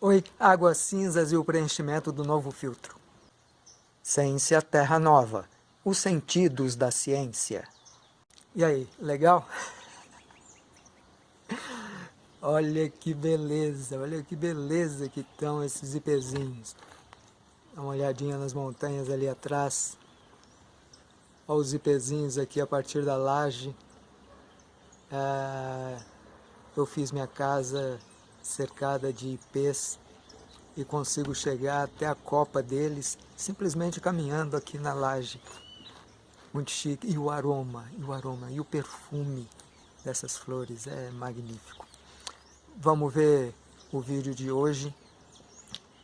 Oi, águas cinzas e o preenchimento do novo filtro. Ciência Terra Nova, os sentidos da ciência. E aí, legal? Olha que beleza, olha que beleza que estão esses ipezinhos. Dá uma olhadinha nas montanhas ali atrás. Olha os ipezinhos aqui a partir da laje. É, eu fiz minha casa cercada de ipês e consigo chegar até a copa deles simplesmente caminhando aqui na laje. Muito chique. E o aroma, e o aroma, e o perfume dessas flores é magnífico. Vamos ver o vídeo de hoje.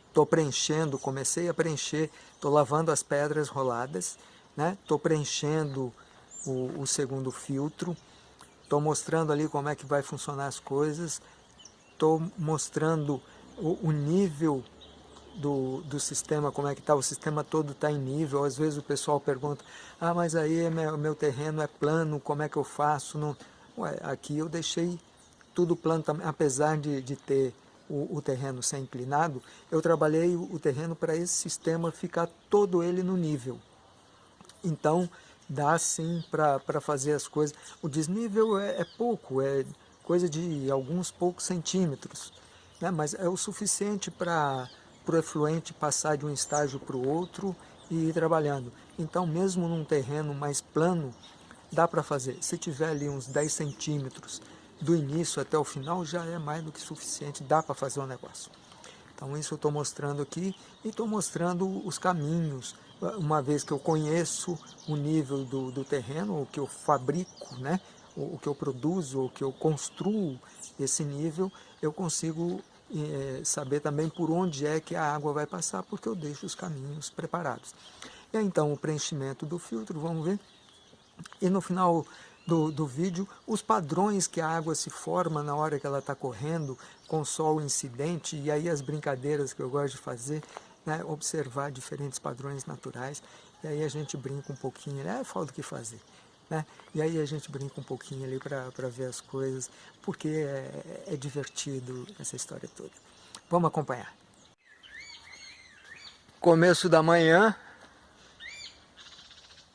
Estou preenchendo, comecei a preencher, estou lavando as pedras roladas, né? Estou preenchendo o, o segundo filtro, estou mostrando ali como é que vai funcionar as coisas, estou mostrando o, o nível do, do sistema, como é que está, o sistema todo está em nível, às vezes o pessoal pergunta, ah, mas aí meu, meu terreno é plano, como é que eu faço? Não... Ué, aqui eu deixei tudo plano, apesar de, de ter o, o, terreno sem inclinado, eu trabalhei o, o terreno para esse sistema ficar todo ele no nível. Então, dá sim para fazer as coisas. O desnível é, é pouco, é coisa de alguns poucos centímetros, né? mas é o suficiente para o efluente passar de um estágio para o outro e ir trabalhando. Então, mesmo num terreno mais plano, dá para fazer. Se tiver ali uns 10 centímetros do início até o final, já é mais do que suficiente, dá para fazer o um negócio. Então, isso eu estou mostrando aqui e estou mostrando os caminhos, uma vez que eu conheço o nível do, do terreno, o que eu fabrico, né? O, que eu produzo, o que eu construo esse nível, eu consigo é, saber também por onde é que a água vai passar, porque eu deixo os caminhos preparados. E aí, então o preenchimento do filtro, vamos ver. E no final do, do vídeo, os padrões que a água se forma na hora que ela está correndo, com sol incidente, e aí as brincadeiras que eu gosto de fazer, né, observar diferentes padrões naturais, e aí a gente brinca um pouquinho, é falta o que fazer. Né? E aí a gente brinca um pouquinho ali para ver as coisas, porque é, é divertido essa história toda. Vamos acompanhar. Começo da manhã,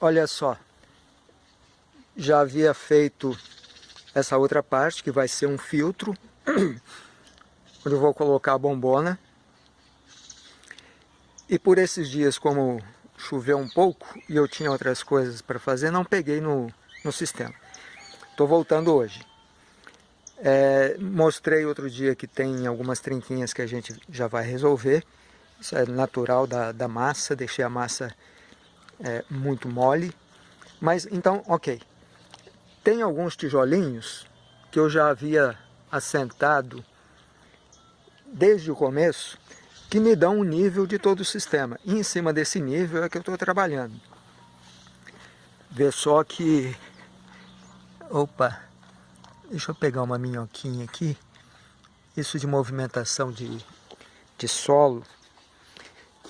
olha só, já havia feito essa outra parte, que vai ser um filtro, onde eu vou colocar a bombona. E por esses dias, como choveu um pouco e eu tinha outras coisas para fazer, não peguei no, no sistema. Estou voltando hoje. É, mostrei outro dia que tem algumas trinquinhas que a gente já vai resolver. Isso é natural da, da massa, deixei a massa é, muito mole. Mas então, ok. Tem alguns tijolinhos que eu já havia assentado desde o começo que me dão um nível de todo o sistema. E em cima desse nível é que eu estou trabalhando. Vê só que... Opa! Deixa eu pegar uma minhoquinha aqui. Isso de movimentação de, de solo.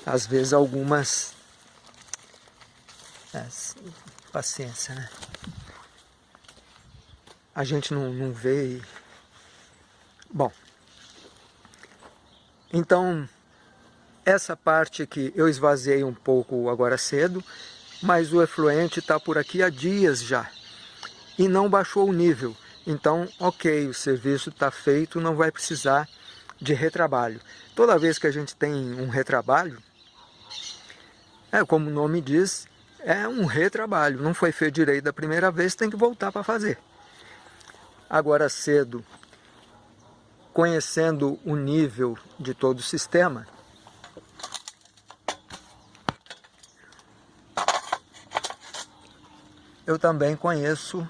Às vezes algumas... É, paciência, né? A gente não, não vê e... Bom, então essa parte aqui eu esvaziei um pouco agora cedo, mas o efluente está por aqui há dias já. E não baixou o nível. Então, ok, o serviço está feito, não vai precisar de retrabalho. Toda vez que a gente tem um retrabalho, é como o nome diz, é um retrabalho. Não foi feito direito da primeira vez, tem que voltar para fazer. Agora cedo, conhecendo o nível de todo o sistema, eu também conheço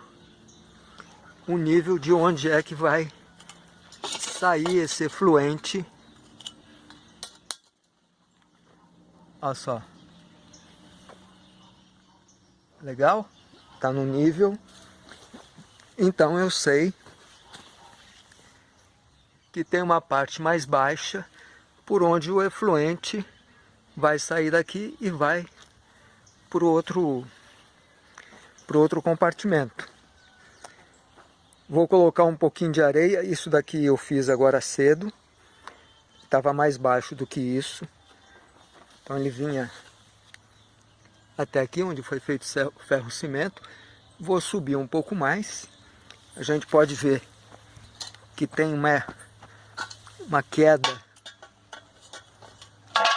o nível de onde é que vai sair esse efluente. Olha só. Legal? Está no nível. Então eu sei que tem uma parte mais baixa por onde o efluente vai sair daqui e vai para o outro para o outro compartimento. Vou colocar um pouquinho de areia, isso daqui eu fiz agora cedo, estava mais baixo do que isso. Então ele vinha até aqui, onde foi feito ferro-cimento. Vou subir um pouco mais. A gente pode ver que tem uma, uma queda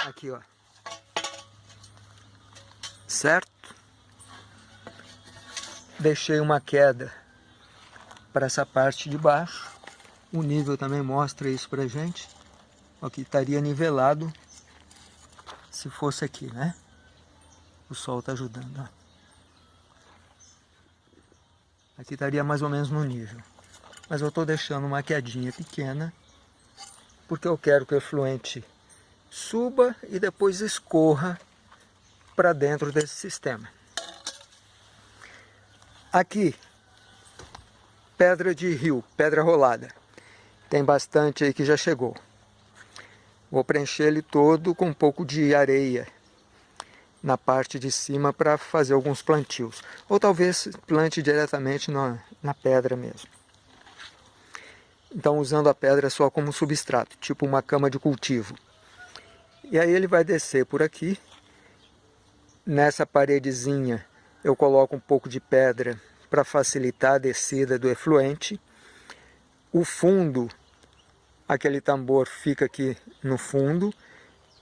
aqui, ó. Certo? Deixei uma queda para essa parte de baixo. O nível também mostra isso pra gente. Aqui estaria nivelado se fosse aqui, né? O sol está ajudando, ó. Aqui estaria mais ou menos no nível. Mas eu estou deixando uma quedinha pequena, porque eu quero que o efluente suba e depois escorra para dentro desse sistema. Aqui, pedra de rio, pedra rolada. Tem bastante aí que já chegou. Vou preencher ele todo com um pouco de areia na parte de cima para fazer alguns plantios. Ou talvez plante diretamente na, na pedra mesmo. Então usando a pedra só como substrato, tipo uma cama de cultivo. E aí ele vai descer por aqui. Nessa paredezinha eu coloco um pouco de pedra para facilitar a descida do efluente. O fundo, aquele tambor fica aqui no fundo,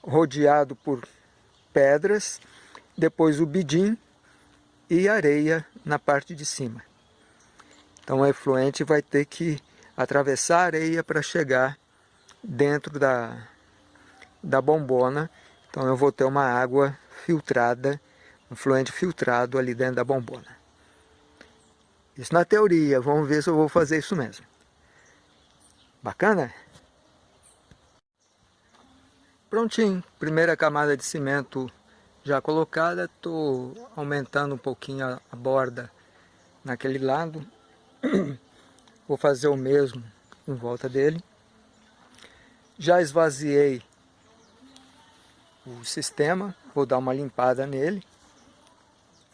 rodeado por pedras depois o bidim e areia na parte de cima. Então o efluente vai ter que atravessar a areia para chegar dentro da, da bombona. Então eu vou ter uma água filtrada, um fluente filtrado ali dentro da bombona. Isso na teoria, vamos ver se eu vou fazer isso mesmo. Bacana? Prontinho, primeira camada de cimento já colocada, estou aumentando um pouquinho a, a borda naquele lado. Vou fazer o mesmo em volta dele. Já esvaziei o sistema, vou dar uma limpada nele.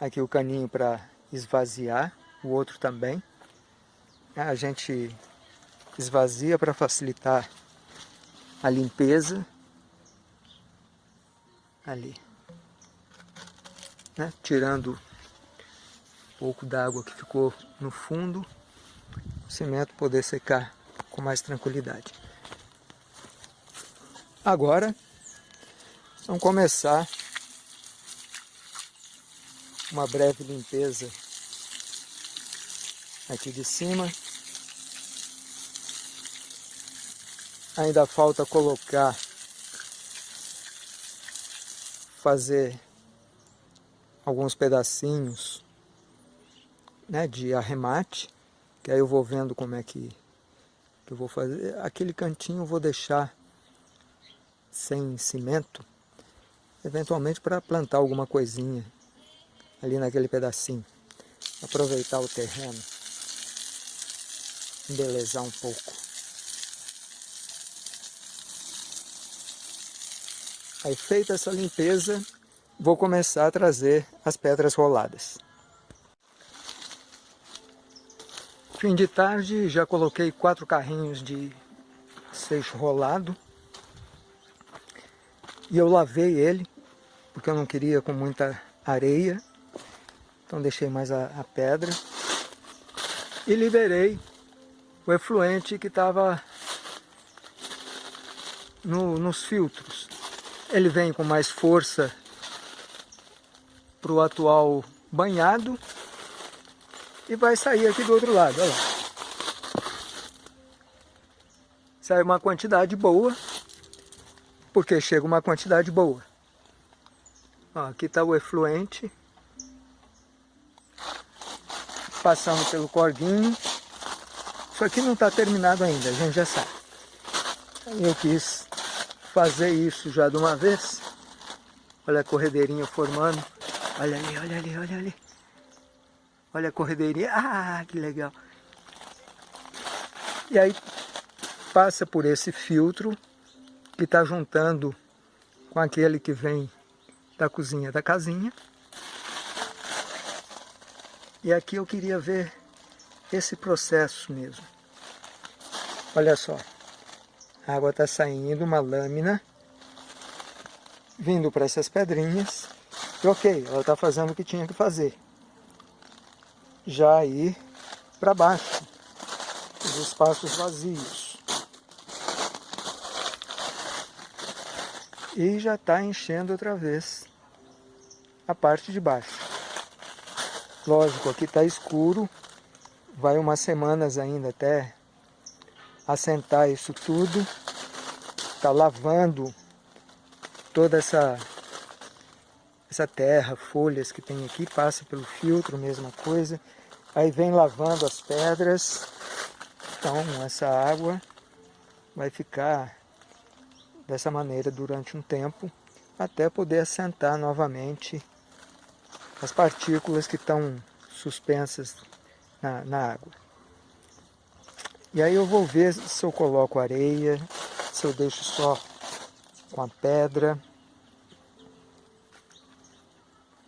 Aqui o caninho para esvaziar, o outro também. A gente esvazia para facilitar a limpeza. Ali né? tirando um pouco d'água que ficou no fundo, o cimento poder secar com mais tranquilidade. Agora, vamos começar uma breve limpeza aqui de cima. Ainda falta colocar, fazer alguns pedacinhos né, de arremate, que aí eu vou vendo como é que, que eu vou fazer. Aquele cantinho eu vou deixar sem cimento, eventualmente para plantar alguma coisinha ali naquele pedacinho. Aproveitar o terreno, embelezar um pouco. Aí feita essa limpeza, vou começar a trazer as pedras roladas. Fim de tarde, já coloquei quatro carrinhos de seixo rolado. E eu lavei ele, porque eu não queria com muita areia. Então deixei mais a, a pedra. E liberei o efluente que estava no, nos filtros. Ele vem com mais força para o atual banhado e vai sair aqui do outro lado, olha lá. Sai uma quantidade boa, porque chega uma quantidade boa. Ó, aqui está o efluente, passando pelo corguinho. Isso aqui não está terminado ainda, a gente já sabe. Eu quis fazer isso já de uma vez. Olha a corredeirinha formando. Olha ali, olha ali, olha ali. Olha a corredeirinha. Ah, que legal. E aí passa por esse filtro que está juntando com aquele que vem da cozinha da casinha. E aqui eu queria ver esse processo mesmo. Olha só. A água está saindo, uma lâmina, vindo para essas pedrinhas. E ok, ela está fazendo o que tinha que fazer. Já aí para baixo, os espaços vazios. E já está enchendo outra vez a parte de baixo. Lógico, aqui está escuro, vai umas semanas ainda até assentar isso tudo. Está lavando toda essa, essa terra, folhas que tem aqui, passa pelo filtro, mesma coisa. Aí vem lavando as pedras. Então essa água vai ficar dessa maneira durante um tempo, até poder assentar novamente as partículas que estão suspensas na, na água. E aí eu vou ver se eu coloco areia, se eu deixo só com a pedra.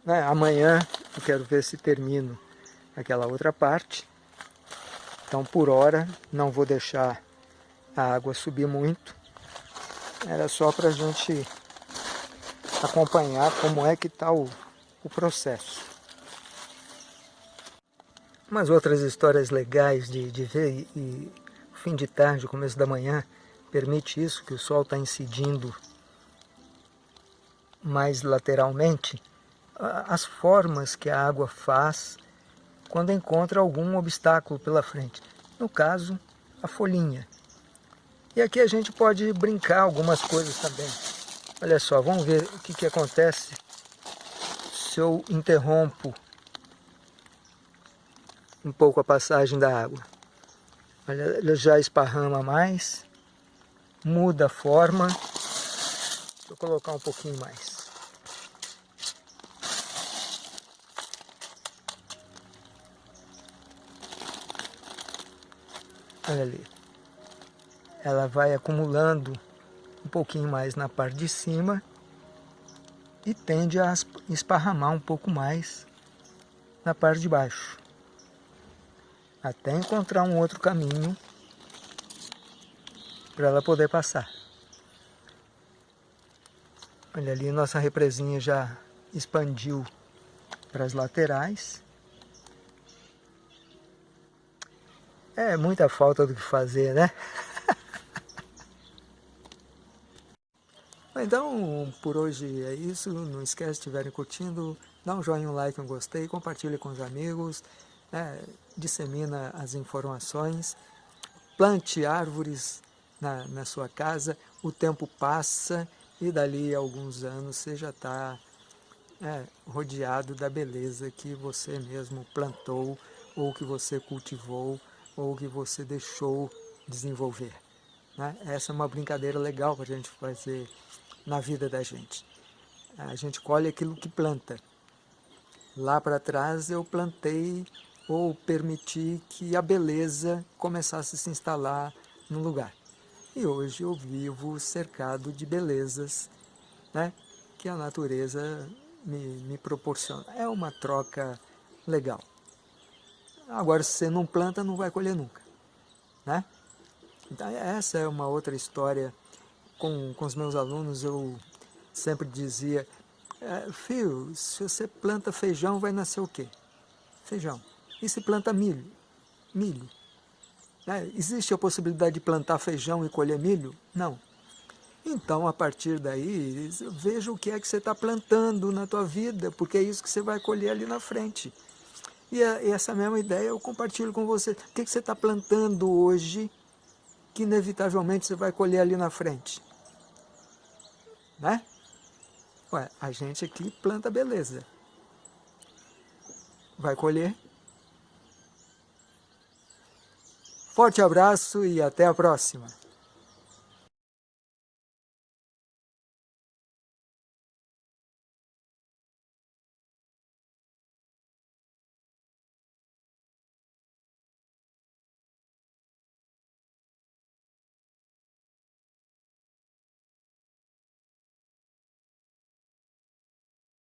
Né? Amanhã eu quero ver se termino aquela outra parte. Então por hora não vou deixar a água subir muito. Era só para a gente acompanhar como é que está o, o processo. Umas outras histórias legais de, de ver e, fim de tarde, começo da manhã, permite isso, que o sol está incidindo mais lateralmente, as formas que a água faz quando encontra algum obstáculo pela frente. No caso, a folhinha. E aqui a gente pode brincar algumas coisas também. Olha só, vamos ver o que, que acontece se eu interrompo um pouco a passagem da água. Ela já esparrama mais, muda a forma. Vou colocar um pouquinho mais. Olha ali. Ela vai acumulando um pouquinho mais na parte de cima e tende a esparramar um pouco mais na parte de baixo. Até encontrar um outro caminho para ela poder passar. Olha ali, nossa represinha já expandiu para as laterais. É muita falta do que fazer, né? Então, por hoje é isso. Não esquece, estiverem curtindo, dá um joinha, um like, um gostei, compartilhe com os amigos, né? dissemina as informações, plante árvores na, na sua casa, o tempo passa e dali a alguns anos você já está é, rodeado da beleza que você mesmo plantou ou que você cultivou ou que você deixou desenvolver. Né? Essa é uma brincadeira legal para a gente fazer na vida da gente. A gente colhe aquilo que planta. Lá para trás eu plantei ou permiti que a beleza começasse a se instalar no lugar. E hoje eu vivo cercado de belezas né, que a natureza me, me proporciona. É uma troca legal. Agora, se você não planta, não vai colher nunca. Né? Então, essa é uma outra história. Com, com os meus alunos, eu sempre dizia, é, filho, se você planta feijão, vai nascer o quê? Feijão. E se planta milho? Milho. Né? Existe a possibilidade de plantar feijão e colher milho? Não. Então, a partir daí, veja o que é que você está plantando na tua vida, porque é isso que você vai colher ali na frente. E, essa mesma ideia eu compartilho com você. O que, que você está plantando hoje que inevitavelmente você vai colher ali na frente? Né? Ué, a gente aqui planta beleza. Vai colher. Forte abraço e até a próxima.